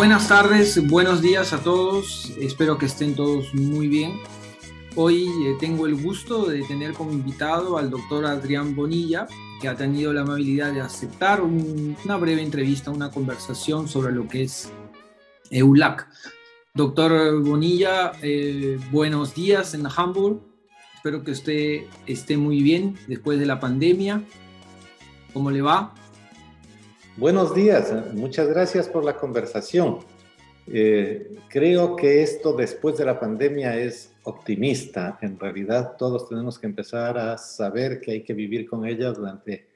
Buenas tardes, buenos días a todos. Espero que estén todos muy bien. Hoy eh, tengo el gusto de tener como invitado al doctor Adrián Bonilla, que ha tenido la amabilidad de aceptar una breve entrevista, una conversación sobre lo que es EULAC. Doctor Bonilla, eh, buenos días en Hamburg. Espero que usted esté muy bien después de la pandemia. ¿Cómo le va? Buenos días, muchas gracias por la conversación. Eh, creo que esto después de la pandemia es optimista. En realidad todos tenemos que empezar a saber que hay que vivir con ella durante,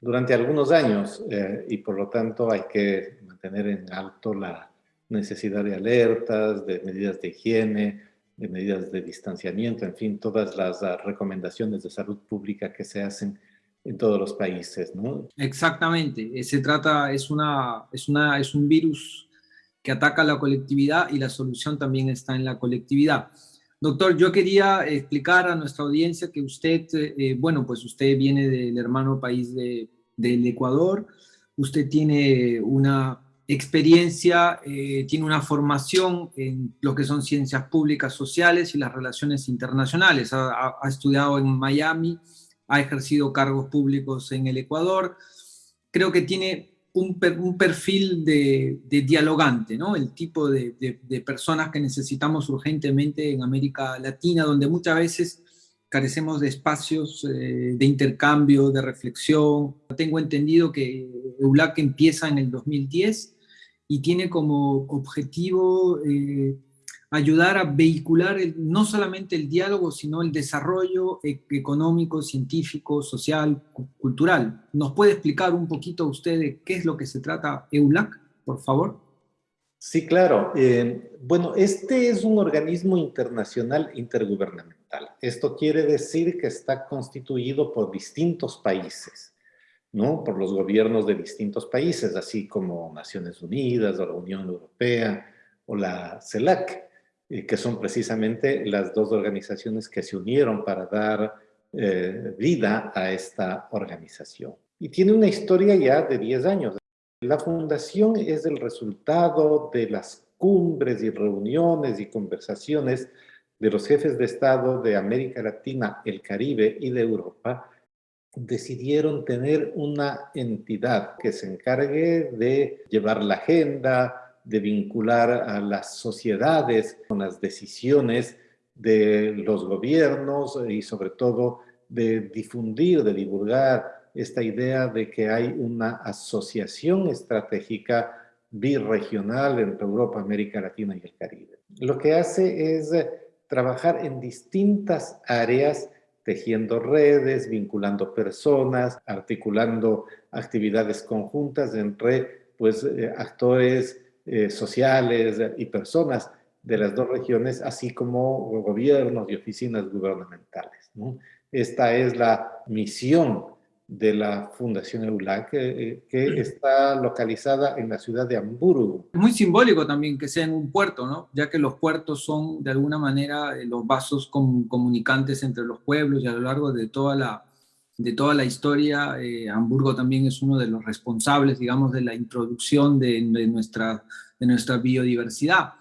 durante algunos años eh, y por lo tanto hay que mantener en alto la necesidad de alertas, de medidas de higiene, de medidas de distanciamiento, en fin, todas las recomendaciones de salud pública que se hacen en todos los países, ¿no? Exactamente, eh, se trata, es, una, es, una, es un virus que ataca a la colectividad y la solución también está en la colectividad. Doctor, yo quería explicar a nuestra audiencia que usted, eh, bueno, pues usted viene del hermano país de, del Ecuador, usted tiene una experiencia, eh, tiene una formación en lo que son ciencias públicas sociales y las relaciones internacionales. Ha, ha estudiado en Miami, ha ejercido cargos públicos en el Ecuador. Creo que tiene un, perfil de, dialogante, ¿no? El tipo de, personas que necesitamos urgentemente en América Latina, donde muchas veces carecemos de espacios eh, de intercambio, de reflexión. Tengo entendido que EULAC empieza en el 2010 y tiene como objetivo eh, ayudar a vehicular no solamente el diálogo, sino el desarrollo e-, económico, científico, social, cultural. ¿Nos puede explicar un poquito usted de qué es lo que se trata EULAC, por favor? Sí, claro. Eh, bueno, este es un organismo internacional intergubernamental. Esto quiere decir que está constituido por distintos países, ¿no? Por los gobiernos de distintos países, así como Naciones Unidas o la Unión Europea o la CELAC que son precisamente las dos organizaciones que se unieron para dar eh, vida a esta organización. Y tiene una historia ya de 10 años. La fundación es el resultado de las cumbres y reuniones y conversaciones de los jefes de Estado de América Latina, el Caribe y de Europa, decidieron tener una entidad que se encargue de llevar la agenda, de vincular a las sociedades con las decisiones de los gobiernos y sobre todo de difundir, de divulgar esta idea de que hay una asociación estratégica birregional entre Europa, América Latina y el Caribe. Lo que hace es trabajar en distintas áreas, tejiendo redes, vinculando personas, articulando actividades conjuntas entre pues, eh, actores eh, sociales y personas de las dos regiones, así como gobiernos y oficinas gubernamentales. Esta es la misión de la Fundación EULAC, que, que, está localizada en la ciudad de Hamburgo. Es muy simbólico también que sea en un puerto, ¿no? ya que los puertos son de alguna manera eh, los vasos comunicantes entre los pueblos y a lo largo de toda la, de toda la historia, eh, Hamburgo también es uno de los responsables, digamos, de la introducción de, nuestra, de nuestra biodiversidad.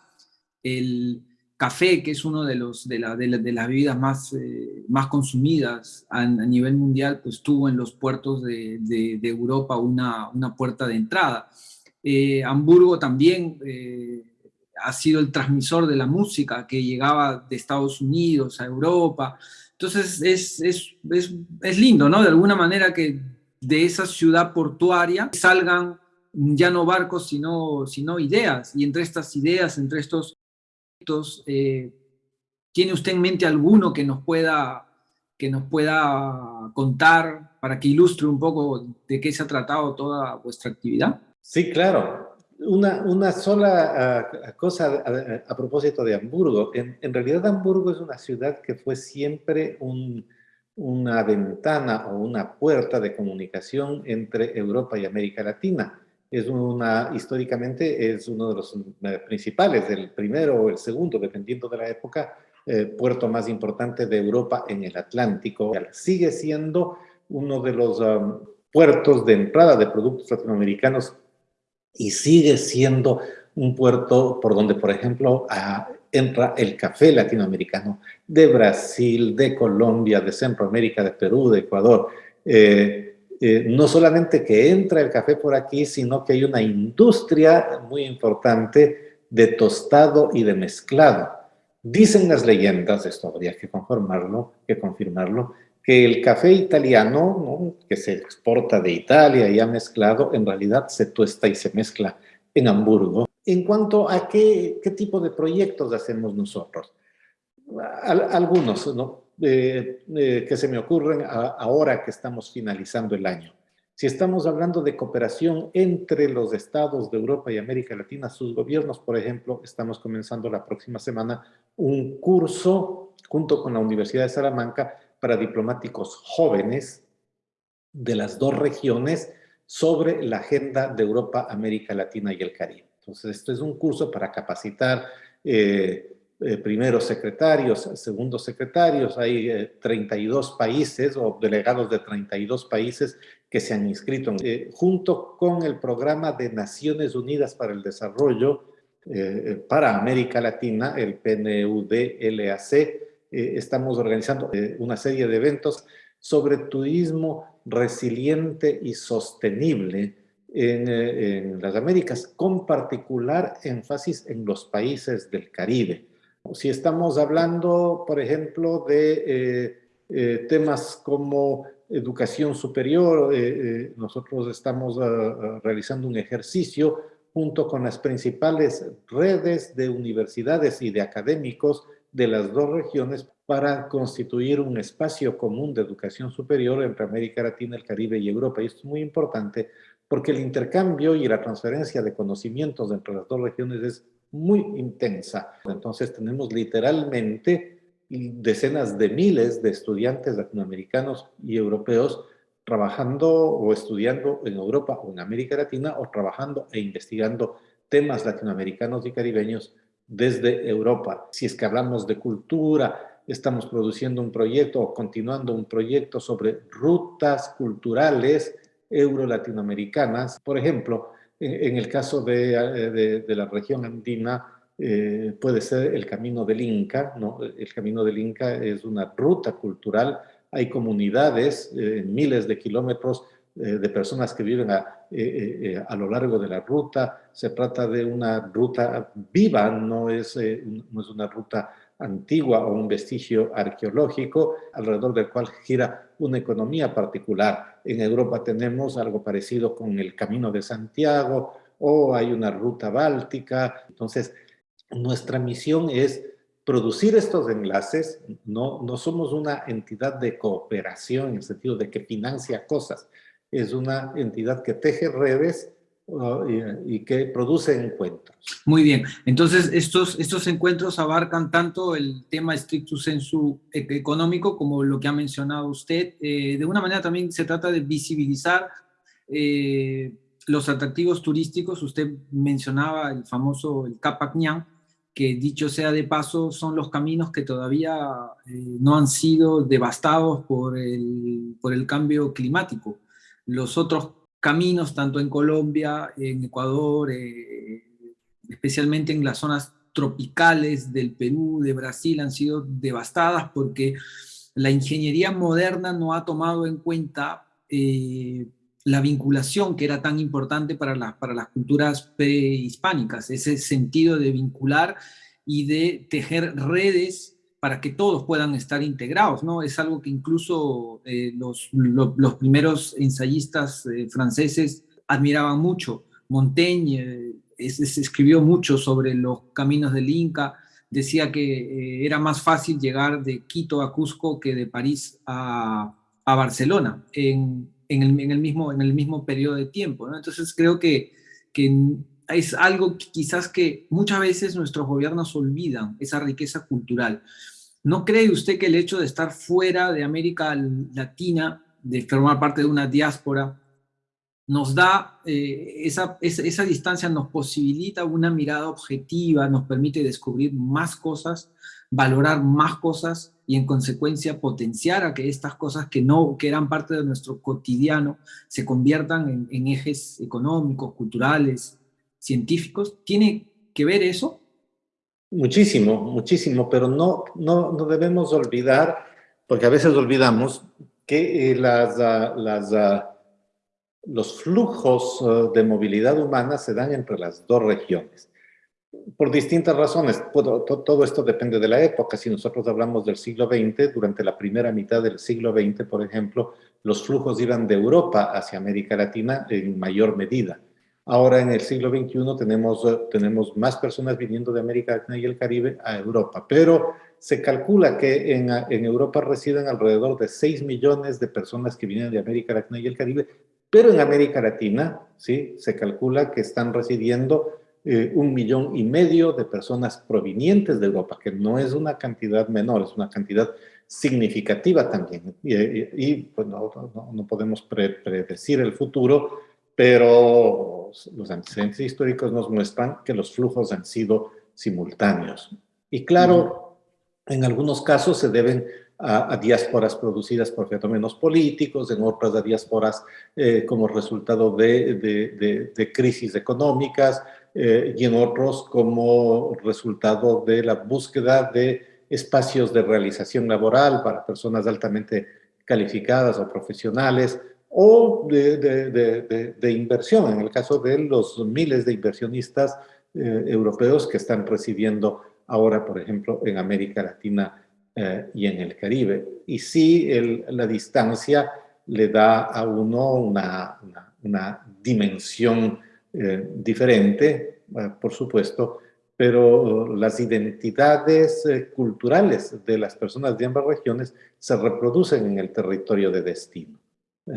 El café, que es uno de, los, de, la, de, las bebidas más, eh, más consumidas a, nivel mundial, pues tuvo en los puertos de, Europa una, una, puerta de entrada. Eh, Hamburgo también ha sido el transmisor de la música que llegaba de Estados Unidos a Europa, entonces es, es, es, es, lindo, ¿no? De alguna manera que de esa ciudad portuaria salgan ya no barcos, sino, sino ideas. Y entre estas ideas, entre estos proyectos, eh, ¿tiene usted en mente alguno que nos pueda que nos pueda contar para que ilustre un poco de qué se ha tratado toda vuestra actividad? Sí, claro. Una, una sola ah, cosa a, propósito de Hamburgo. En, realidad Hamburgo es una ciudad que fue siempre un, una ventana o una puerta de comunicación entre Europa y América Latina. Es una, históricamente es uno de los eh, principales, el primero o el segundo, dependiendo de la época, eh, puerto más importante de Europa en el Atlántico. Sigue siendo uno de los um, puertos de entrada de productos latinoamericanos y sigue siendo un puerto por donde, por ejemplo, entra el café latinoamericano de Brasil, de Colombia, de Centroamérica, de Perú, de Ecuador. Eh, eh, no solamente que entra el café por aquí, sino que hay una industria muy importante de tostado y de mezclado. Dicen las leyendas, esto habría que confirmarlo, que confirmarlo, que el café italiano, que se exporta de Italia ya mezclado, en realidad se tuesta y se mezcla en Hamburgo. En cuanto a qué tipo de proyectos hacemos nosotros, algunos, ¿no? Que se me ocurren ahora que estamos finalizando el año. Si estamos hablando de cooperación entre los estados de Europa y América Latina, sus gobiernos, por ejemplo, estamos comenzando la próxima semana un curso junto con la Universidad de Salamanca para diplomáticos jóvenes de las dos regiones sobre la agenda de Europa, América Latina y el Caribe. Entonces, esto es un curso para capacitar eh, eh, primeros secretarios, segundos secretarios, hay 32 eh, países o delegados de 32 países que se han inscrito, eh, junto con el programa de Naciones Unidas para el Desarrollo para América Latina, el PNUD-LAC, estamos organizando una serie de eventos sobre turismo resiliente y sostenible en, en las Américas, con particular énfasis en los países del Caribe. Si estamos hablando, por ejemplo, de eh, eh, temas como educación superior, eh, nosotros estamos ah, ah, realizando un ejercicio junto con las principales redes de universidades y de académicos de las dos regiones para constituir un espacio común de educación superior entre América Latina, el Caribe y Europa. Y esto es muy importante porque el intercambio y la transferencia de conocimientos entre las dos regiones es muy intensa. Entonces tenemos literalmente decenas de miles de estudiantes latinoamericanos y europeos trabajando o estudiando en Europa o en América Latina o trabajando e investigando temas latinoamericanos y caribeños desde Europa. Si es que hablamos de cultura, estamos produciendo un proyecto o continuando un proyecto sobre rutas culturales euro-latinoamericanas. Por ejemplo, en el caso de, la región andina, eh, puede ser el Camino del Inca, ¿no? El Camino del Inca es una ruta cultural, hay comunidades, eh, miles de kilómetros eh, de personas que viven a, a, lo largo de la ruta, se trata de una ruta viva, no es, no es una ruta antigua o un vestigio arqueológico alrededor del cual gira una economía particular. En Europa tenemos algo parecido con el Camino de Santiago o hay una ruta báltica. Entonces, nuestra misión es producir estos enlaces. No, no somos una entidad de cooperación en el sentido de que financia cosas. Es una entidad que teje redes y, que produce encuentros. Muy bien, entonces estos, estos encuentros abarcan tanto el tema estricto sensu e, económico como lo que ha mencionado usted. Eh, de una manera también se trata de visibilizar eh, los atractivos turísticos. Usted mencionaba el famoso el Capacñán, que dicho sea de paso, son los caminos que todavía eh, no han sido devastados por el, por el cambio climático. Los otros caminos, tanto en Colombia, en Ecuador, eh, especialmente en las zonas tropicales del Perú, de Brasil, han sido devastadas porque la ingeniería moderna no ha tomado en cuenta eh, la vinculación que era tan importante para, para las culturas prehispánicas, ese sentido de vincular y de tejer redes para que todos puedan estar integrados, ¿no? Es algo que incluso eh, los, los, primeros ensayistas eh, franceses admiraban mucho. Montaigne eh, escribió mucho sobre los caminos del Inca, decía que era más fácil llegar de Quito a Cusco que de París a, a Barcelona en, en, el, en, el, mismo, en el mismo periodo de tiempo, ¿no? Entonces creo que, que es algo quizás que muchas veces nuestros gobiernos olvidan, esa riqueza cultural. ¿No cree usted que el hecho de estar fuera de América Latina, de formar parte de una diáspora, nos da, eh, esa, esa, distancia nos posibilita una mirada objetiva, nos permite descubrir más cosas, valorar más cosas y en consecuencia potenciar a que estas cosas que no, que eran parte de nuestro cotidiano se conviertan en, ejes económicos, culturales, científicos. ¿Tiene que ver eso? Muchísimo, muchísimo, pero no, no, no debemos olvidar, porque a veces olvidamos que eh, las, ah, las ah, los flujos eh, de movilidad humana se dan entre las dos regiones. Por distintas razones, todo esto depende de la época. Si nosotros hablamos del siglo XX, durante la primera mitad del siglo XX, por ejemplo, los flujos iban de Europa hacia América Latina en mayor medida. Ahora en el siglo XXI tenemos, eh, tenemos más personas viniendo de América Latina y el Caribe a Europa, pero se calcula que en, en Europa residen alrededor de 6 millones de personas que vienen de América Latina y el Caribe, pero en América Latina, ¿sí? Se calcula que están residiendo eh, un millón y medio de personas provenientes de Europa, que no es una cantidad menor, es una cantidad significativa también. Y, pues no, podemos predecir el futuro, pero los antecedentes históricos nos muestran que los flujos han sido simultáneos. Y claro, en algunos casos se deben a, diásporas producidas por fenómenos políticos, en otras a diásporas eh, como resultado de, de, crisis económicas eh, y en otros como resultado de la búsqueda de espacios de realización laboral para personas altamente calificadas o profesionales o de, inversión, en el caso de los miles de inversionistas eh, europeos que están residiendo ahora, por ejemplo, en América Latina eh, y en el Caribe. Y sí, la distancia le da a uno una, dimensión eh, diferente, por supuesto, pero las identidades culturales de las personas de ambas regiones se reproducen en el territorio de destino.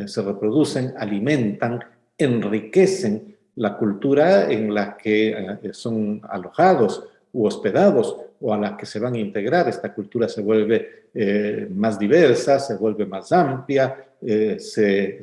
Se reproducen, alimentan, enriquecen la cultura en la que son alojados u hospedados o a la que se van a integrar. Esta cultura se vuelve eh, más diversa, se vuelve más amplia, eh, se,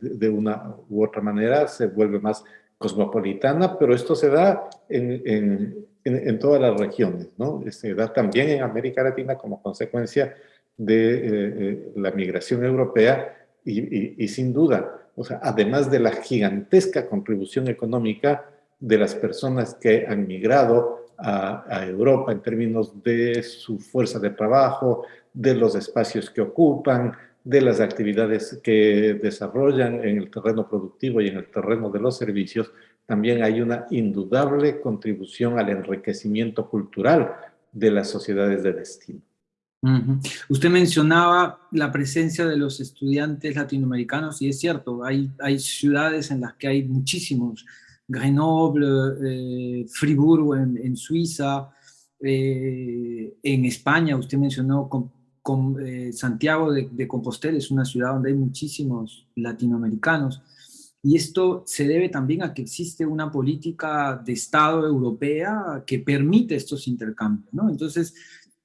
de una u otra manera se vuelve más cosmopolitana, pero esto se da en, en, en, todas las regiones, ¿no? Se da también en América Latina como consecuencia de eh, la migración europea y, sin duda, o sea, además de la gigantesca contribución económica de las personas que han migrado a, Europa en términos de su fuerza de trabajo, de los espacios que ocupan, de las actividades que desarrollan en el terreno productivo y en el terreno de los servicios, también hay una indudable contribución al enriquecimiento cultural de las sociedades de destino. Usted mencionaba la presencia de los estudiantes latinoamericanos y es cierto, hay, hay ciudades en las que hay muchísimos Grenoble, eh, Friburgo en, Suiza, eh, en España, usted mencionó con, eh, Santiago de, Compostela, es una ciudad donde hay muchísimos latinoamericanos, y esto se debe también a que existe una política de Estado europea que permite estos intercambios, ¿no? Entonces,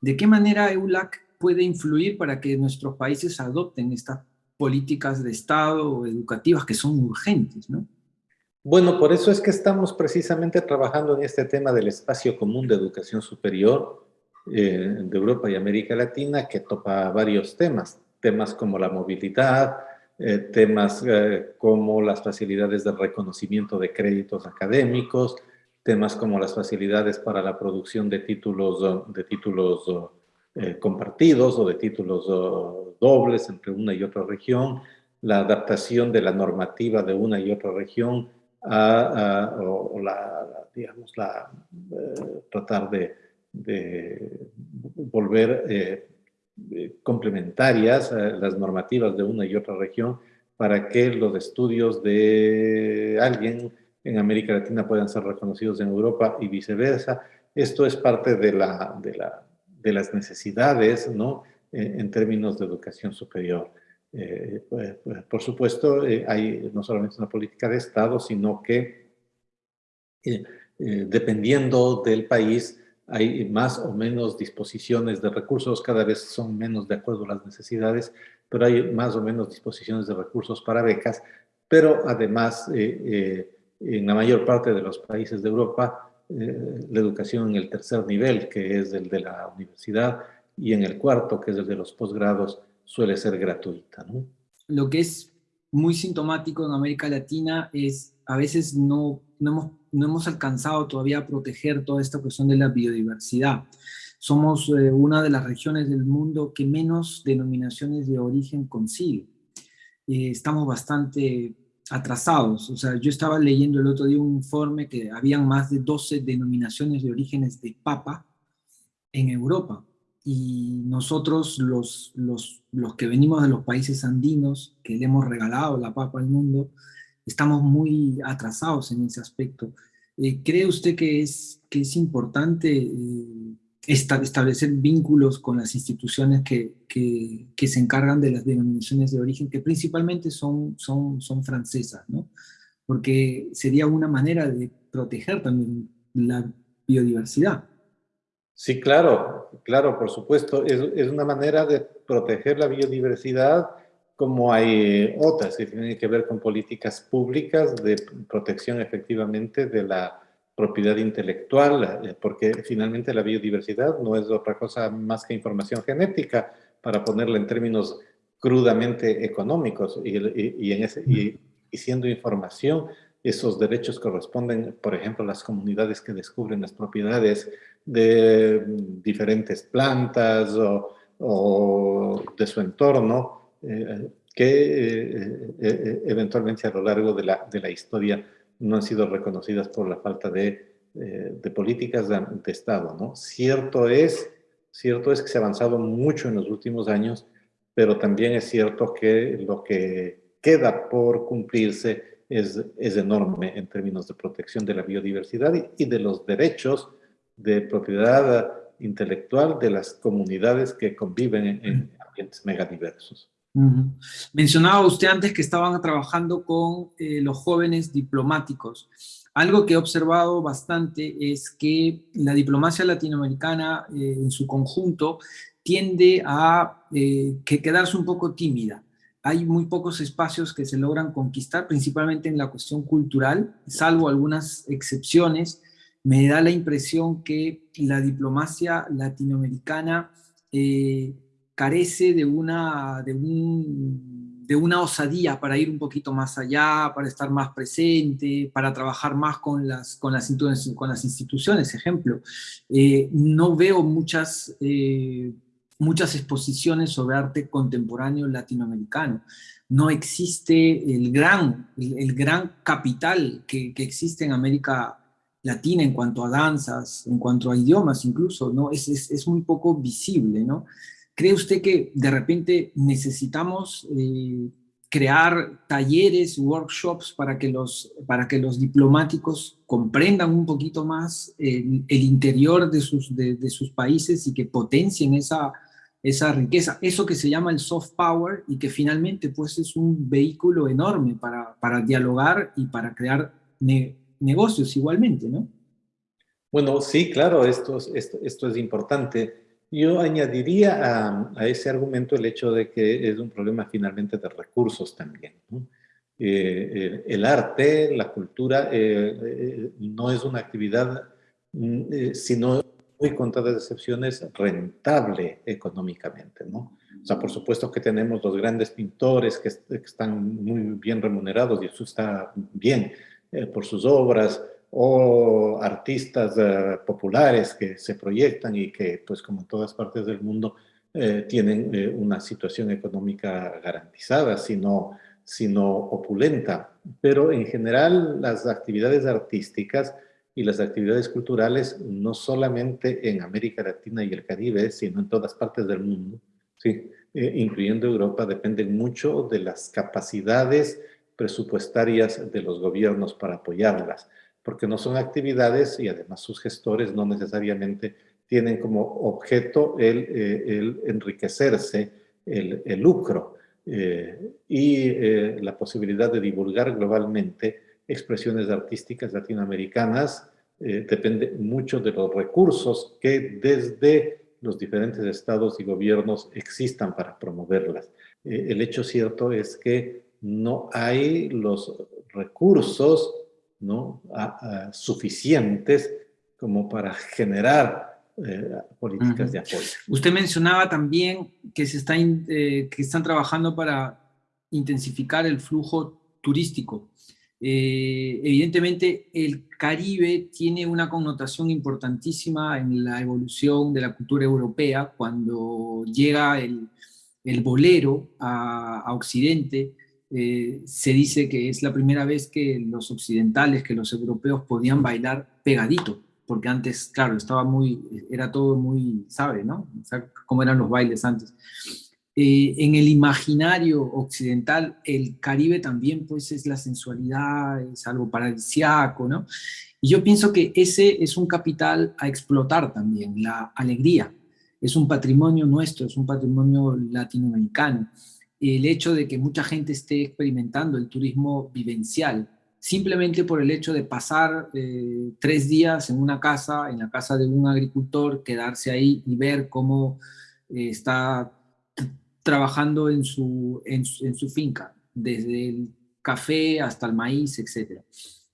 ¿de qué manera EULAC puede influir para que nuestros países adopten estas políticas de Estado educativas que son urgentes, ¿no? Bueno, por eso es que estamos precisamente trabajando en este tema del espacio común de educación superior eh, de Europa y América Latina, que topa varios temas, temas como la movilidad, eh, temas eh, como las facilidades de reconocimiento de créditos académicos, temas como las facilidades para la producción de títulos, de títulos compartidos o de títulos dobles entre una y otra región, la adaptación de la normativa de una y otra región a, o, la, digamos, la, eh, tratar de, volver eh, eh, complementarias las normativas de una y otra región para que los estudios de alguien en América Latina puedan ser reconocidos en Europa y viceversa. Esto es parte de, la, de, la, de las necesidades ¿no? en términos de educación superior. Eh, pues, por supuesto, eh, hay no solamente una política de Estado, sino que eh, dependiendo del país hay más o menos disposiciones de recursos, cada vez son menos de acuerdo a las necesidades, pero hay más o menos disposiciones de recursos para becas pero además en la mayor parte de los países de Europa la educación en el tercer nivel, que es el de la universidad, y en el cuarto, que es el de los posgrados, suele ser gratuita. ¿no? Lo que es muy sintomático en América Latina es a veces no, no, hemos, no hemos alcanzado todavía a proteger toda esta cuestión de la biodiversidad. Somos eh, una de las regiones del mundo que menos denominaciones de origen consigue. Eh, estamos bastante atrasados. O sea, yo estaba leyendo el otro día un informe que habían más de 12 denominaciones de orígenes de papa en Europa y nosotros, los, los, los, que venimos de los países andinos, que le hemos regalado la papa al mundo, estamos muy atrasados en ese aspecto. Eh, ¿Cree usted que es, que es importante eh, establecer vínculos con las instituciones que, que, que, se encargan de las denominaciones de origen, que principalmente son, son, son francesas, ¿no? Porque sería una manera de proteger también la biodiversidad. Sí, claro, claro, por supuesto. Es, una manera de proteger la biodiversidad como hay otras que tienen que ver con políticas públicas de protección efectivamente de la propiedad intelectual, eh, porque finalmente la biodiversidad no es otra cosa más que información genética, para ponerla en términos crudamente económicos, y, en ese, y siendo información, esos derechos corresponden, por ejemplo, a las comunidades que descubren las propiedades de diferentes plantas o, de su entorno, eh, que eh, eventualmente a lo largo de la, de la, historia no han sido reconocidas por la falta de, de políticas de, Estado. ¿no? Cierto, es, cierto es que se ha avanzado mucho en los últimos años, pero también es cierto que lo que queda por cumplirse es, es enorme en términos de protección de la biodiversidad y, y de los derechos de propiedad intelectual de las comunidades que conviven en, ambientes megadiversos. Mencionaba usted antes que estaban trabajando con eh, los jóvenes diplomáticos. Algo que he observado bastante es que la diplomacia latinoamericana eh, en su conjunto tiende a eh, que quedarse un poco tímida. Hay muy pocos espacios que se logran conquistar, principalmente en la cuestión cultural, salvo algunas excepciones, me da la impresión que la diplomacia latinoamericana eh, carece de una, de, de, una osadía para ir un poquito más allá, para estar más presente, para trabajar más con las, con las, con las instituciones, ejemplo. Eh, no veo muchas, eh, muchas exposiciones sobre arte contemporáneo latinoamericano. No existe el gran, el, gran capital que, que existe en América latina en cuanto a danzas, en cuanto a idiomas incluso, ¿no? Es, es, muy poco visible, ¿no? ¿Cree usted que de repente necesitamos eh, crear talleres, workshops para que los, para que los diplomáticos comprendan un poquito más el, interior de sus, de, sus países y que potencien esa, esa riqueza, eso que se llama el soft power y que finalmente pues es un vehículo enorme para, para dialogar y para crear negocios igualmente, ¿no? Bueno, sí, claro, esto, esto, esto es importante. Yo añadiría a, ese argumento el hecho de que es un problema finalmente de recursos también. Eh, el arte, la cultura, eh, eh, no es una actividad, mm, sino muy contadas excepciones, rentable económicamente. ¿no? O sea, por supuesto que tenemos los grandes pintores que, están muy bien remunerados y eso está bien, por sus obras, o artistas eh, populares que se proyectan y que, pues como en todas partes del mundo, eh, tienen una situación económica garantizada, sino, sino opulenta. Pero en general las actividades artísticas y las actividades culturales, no solamente en América Latina y el Caribe, sino en todas partes del mundo, ¿sí? incluyendo Europa, dependen mucho de las capacidades presupuestarias de los gobiernos para apoyarlas, porque no son actividades y además sus gestores no necesariamente tienen como objeto el, eh, enriquecerse, el, lucro eh, y eh, la posibilidad de divulgar globalmente expresiones artísticas latinoamericanas depende mucho de los recursos que desde los diferentes estados y gobiernos existan para promoverlas. el hecho cierto es que no hay los recursos ¿no? suficientes como para generar eh, políticas de apoyo. Usted mencionaba también que, se está eh, que están trabajando para intensificar el flujo turístico. Eh, evidentemente, el Caribe tiene una connotación importantísima en la evolución de la cultura europea. Cuando llega el, el bolero a, Occidente, eh, se dice que es la primera vez que los occidentales, que los europeos podían bailar pegadito, porque antes, claro, estaba muy, era todo muy, ¿sabe, no? O sea, cómo eran los bailes antes. Eh, en el imaginario occidental, el Caribe también pues es la sensualidad, es algo paradisiaco, ¿no? Y yo pienso que ese es un capital a explotar también, la alegría. Es un patrimonio nuestro, es un patrimonio latinoamericano. El hecho de que mucha gente esté experimentando el turismo vivencial, simplemente por el hecho de pasar eh, tres días en una casa, en la casa de un agricultor, quedarse ahí y ver cómo eh, está trabajando en su, en, su finca, desde el café hasta el maíz, etc.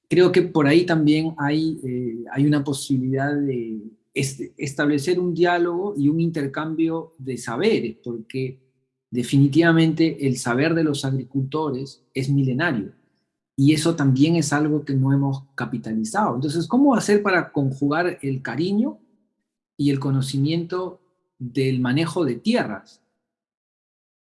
Creo que por ahí también hay, eh, hay una posibilidad de establecer un diálogo y un intercambio de saberes, porque definitivamente el saber de los agricultores es milenario, y eso también es algo que no hemos capitalizado. Entonces, ¿cómo hacer para conjugar el cariño y el conocimiento del manejo de tierras?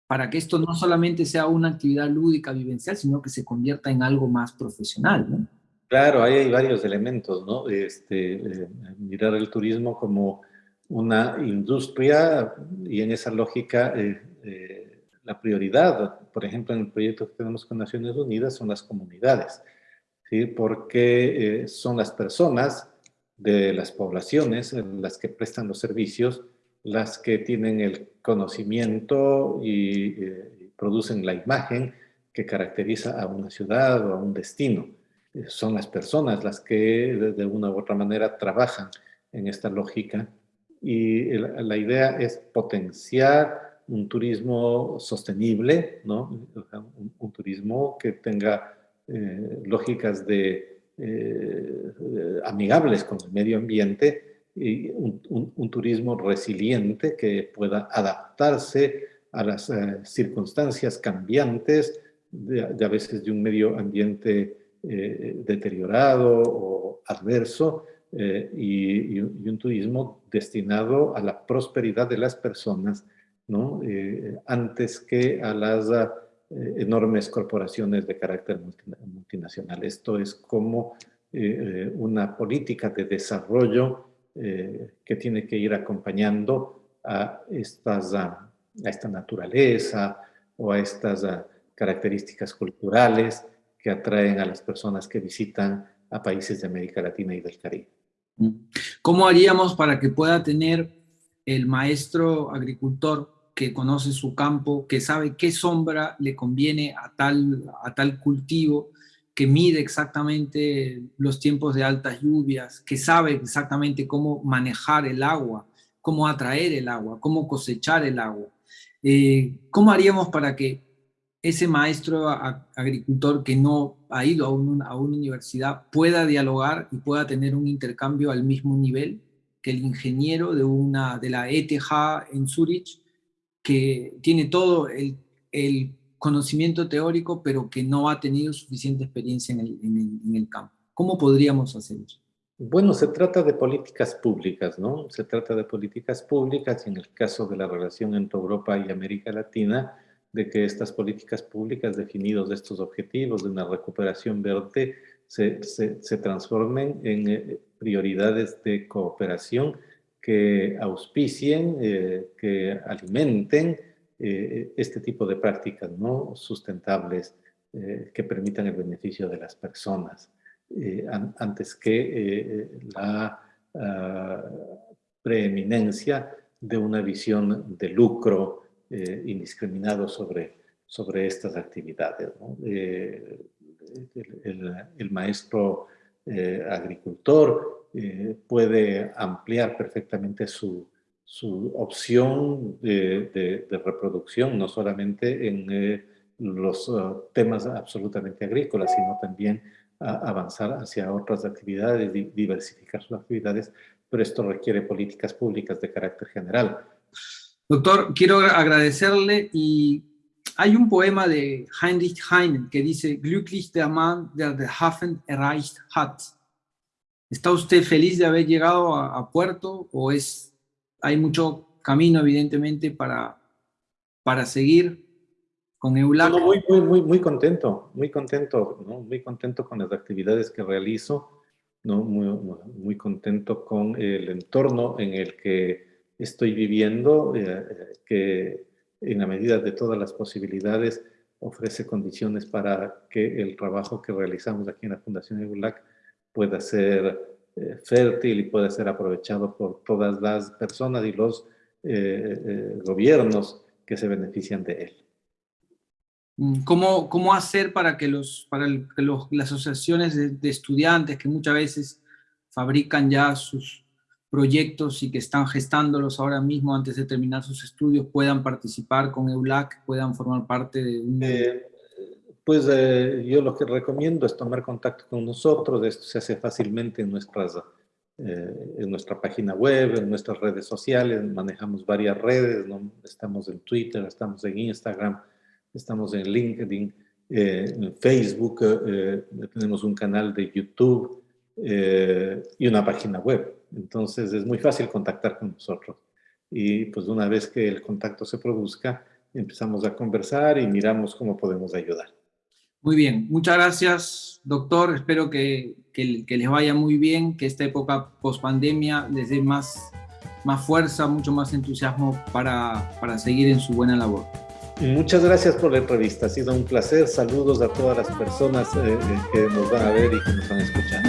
para que esto no solamente sea una actividad lúdica, vivencial, sino que se convierta en algo más profesional. Claro, ahí hay varios elementos, ¿no? Este, eh, mirar el turismo como una industria y en esa lógica eh, eh, la prioridad, por ejemplo, en el proyecto que tenemos con Naciones Unidas son las comunidades, ¿sí? Porque son las personas de las poblaciones las que prestan los servicios las que tienen el conocimiento y eh, producen la imagen que caracteriza a una ciudad o a un destino. Eh, son las personas las que de, una u otra manera trabajan en esta lógica y la idea es potenciar un turismo sostenible, ¿no? un, turismo que tenga eh, lógicas de, amigables con el medio ambiente, y un, turismo resiliente que pueda adaptarse a las eh, circunstancias cambiantes, de, a veces de un medio ambiente eh, deteriorado o adverso, eh, y, un turismo destinado a la prosperidad de las personas, ¿no? antes que a las enormes corporaciones de carácter multinacional. Esto es como una política de desarrollo eh, que tiene que ir acompañando a, estas, esta naturaleza o a estas características culturales que atraen a las personas que visitan a países de América Latina y del Caribe. ¿Cómo haríamos para que pueda tener el maestro agricultor que conoce su campo, que sabe qué sombra le conviene a tal, a tal cultivo, que mide exactamente los tiempos de altas lluvias, que sabe exactamente cómo manejar el agua, cómo atraer el agua, cómo cosechar el agua. Eh, ¿Cómo haríamos para que ese maestro agricultor que no ha ido a, a, una universidad pueda dialogar y pueda tener un intercambio al mismo nivel que el ingeniero de, una, de la ETH en Zurich, que tiene todo el, el conocimiento teórico, pero que no ha tenido suficiente experiencia en el, en el, campo. ¿Cómo podríamos hacer eso? Bueno, se trata de políticas públicas, ¿no? Se trata de políticas públicas en el caso de la relación entre Europa y América Latina, de que estas políticas públicas definidos estos objetivos de una recuperación verde se, se, transformen en eh, prioridades de cooperación que auspicien, eh, que alimenten eh, este tipo de prácticas no sustentables eh, que permitan el beneficio de las personas, antes que la ah, preeminencia de una visión de lucro indiscriminado sobre, sobre estas actividades. El, maestro agricultor puede ampliar perfectamente su, su opción de, reproducción, no solamente en, eh, los uh, temas absolutamente agrícolas, sino también avanzar hacia otras actividades, diversificar sus actividades, pero esto requiere políticas públicas de carácter general. Doctor, quiero agradecerle y hay un poema de Heinrich Heine que dice Glücklich der Mann, der den Hafen erreicht hat. ¿Está usted feliz de haber llegado a, puerto o es, hay mucho camino evidentemente para, para seguir con EULAC? muy, muy, muy, muy contento, muy contento, ¿no? muy contento con las actividades que realizo, ¿no? muy, muy contento con el entorno en el que estoy viviendo, eh, que en la medida de todas las posibilidades ofrece condiciones para que el trabajo que realizamos aquí en la Fundación EULAC pueda ser eh, fértil y pueda ser aprovechado por todas las personas y los eh, gobiernos que se benefician de él. Mm, ¿Cómo, cómo hacer para que, los, para las asociaciones de, de estudiantes que muchas veces fabrican ya sus proyectos y que están gestándolos ahora mismo antes de terminar sus estudios puedan participar con EULAC, puedan formar parte de un... Eh, pues eh, yo lo que recomiendo es tomar contacto con nosotros, esto se hace fácilmente en, nuestras, eh, en nuestra página web, en nuestras redes sociales, manejamos varias redes, ¿no? estamos en Twitter, estamos en Instagram, estamos en LinkedIn, en Facebook, tenemos un canal de YouTube y una página web. Entonces es muy fácil contactar con nosotros. Y pues una vez que el contacto se produzca, empezamos a conversar y miramos cómo podemos ayudar. Muy bien, muchas gracias, doctor. Espero que, que, les vaya muy bien, que esta época post-pandemia les dé más, más fuerza, mucho más entusiasmo para, para seguir en su buena labor. Muchas gracias por la entrevista, ha sido un placer. Saludos a todas las personas eh, eh, que nos van a ver y que nos van a escuchar.